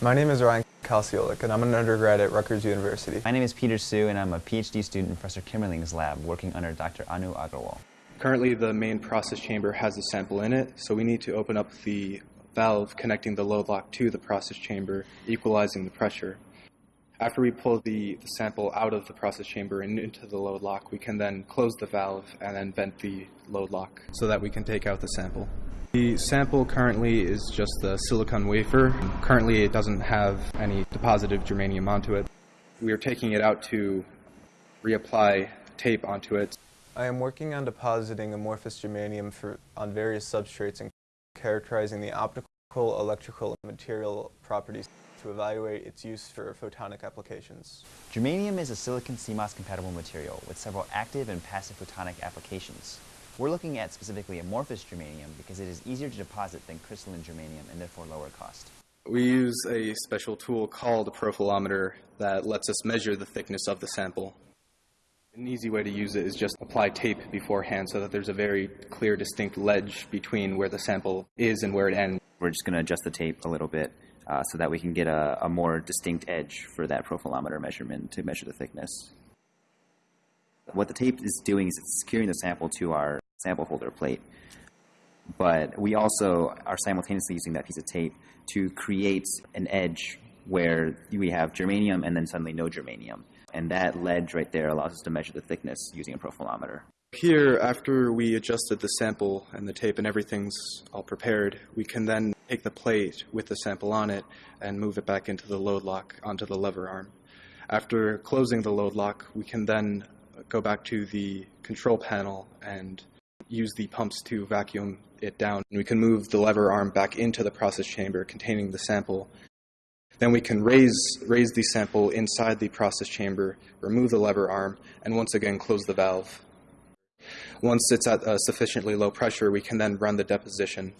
My name is Ryan Kalciolik, and I'm an undergrad at Rutgers University. My name is Peter Su, and I'm a PhD student in Professor Kimerling's lab, working under Dr. Anu Agarwal. Currently, the main process chamber has a sample in it, so we need to open up the valve connecting the load lock to the process chamber, equalizing the pressure. After we pull the, the, sample out of the process chamber and into the load lock, we can then close the valve and then vent the load lock so that we can take out the sample. The sample currently is just the silicon wafer. Currently, it doesn't have any deposited germanium onto it. We are taking it out to reapply tape onto it. I am working on depositing amorphous germanium for, on various substrates and characterizing the optical, electrical, and material properties to evaluate its use for photonic applications. Germanium is a silicon CMOS compatible material with several active and passive photonic applications. We're looking at specifically amorphous germanium because it is easier to deposit than crystalline germanium and therefore lower cost. We use a special tool called a profilometer that lets us measure the thickness of the sample. An easy way to use it is just apply tape beforehand so that there's a very clear, distinct ledge between where the sample is and where it ends. We're just going to adjust the tape a little bit uh, so that we can get a, a more distinct edge for that profilometer measurement to measure the thickness. What the tape is doing is it's securing the sample to our sample holder plate. But we also are simultaneously using that piece of tape to create an edge where we have germanium and then suddenly no germanium. And that ledge right there allows us to measure the thickness using a profilometer. Here, after we adjusted the sample and the tape and everything's all prepared, we can then take the plate with the sample on it and move it back into the load lock onto the lever arm. After closing the load lock, we can then go back to the control panel and use the pumps to vacuum it down. We can move the lever arm back into the process chamber containing the sample. Then we can raise, raise the sample inside the process chamber, remove the lever arm, and once again close the valve. Once it's at a sufficiently low pressure, we can then run the deposition